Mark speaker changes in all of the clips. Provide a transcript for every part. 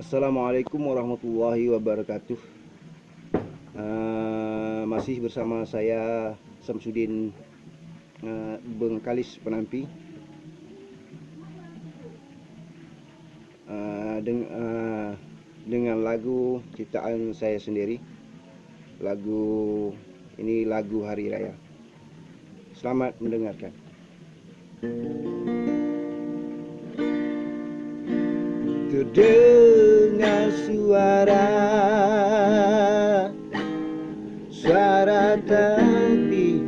Speaker 1: Assalamualaikum warahmatullahi wabarakatuh. Uh, Masih bersama saya Samsudin eh, uh, Bengkalis Penampi. Uh, deng uh, Dengan lagu ciptaan saya sendiri Lagu ini lagu hari raya. Selamat mendengarkan. Thank you. Dengan suara. Suara tapi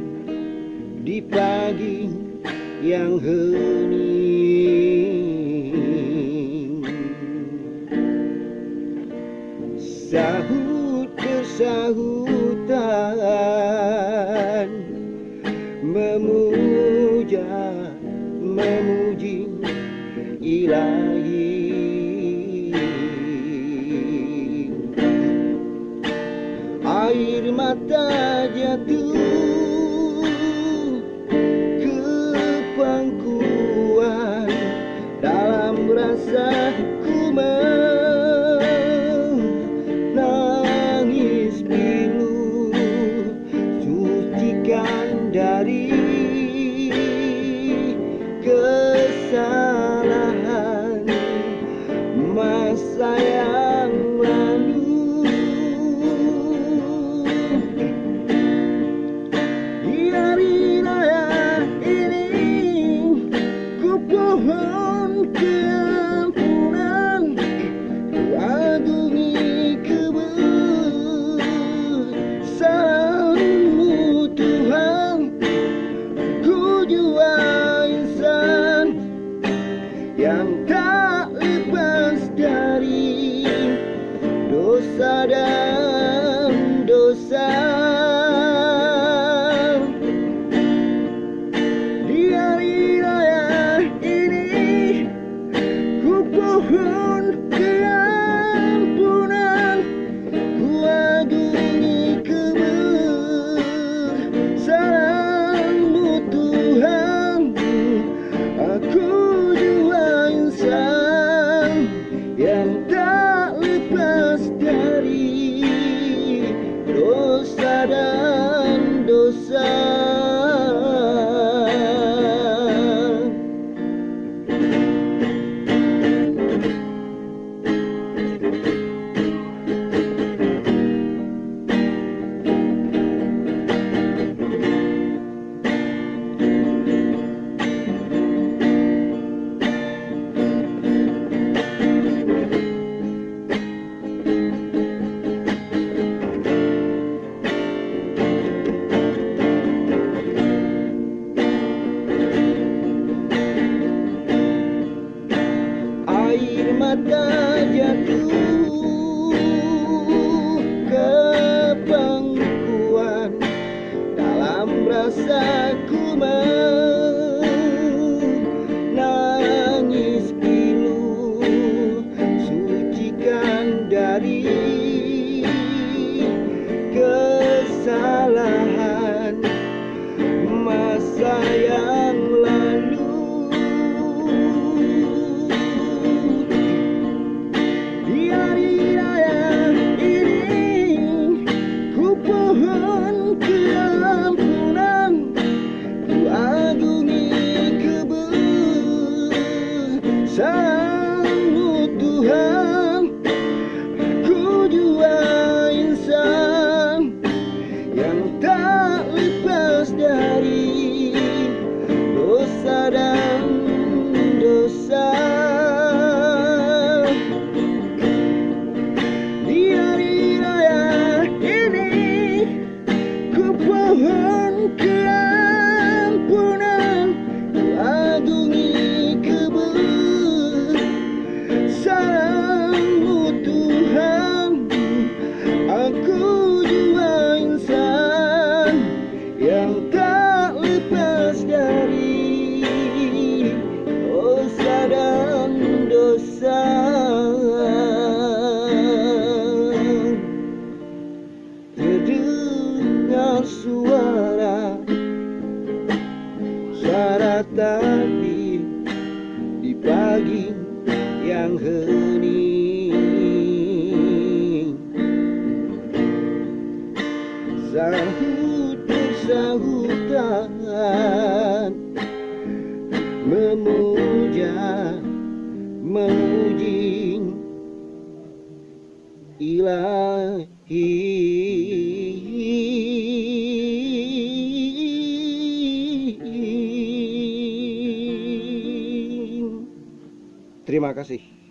Speaker 1: di pagi yang hening. air mata jatuh ke pangkuan. Dalam rasa ku menangis pilu. Sucikan dari Sarah. Tadi di pagi yang hening. Sahut sahutan Memuja, memuji ilahi. Terima kasih.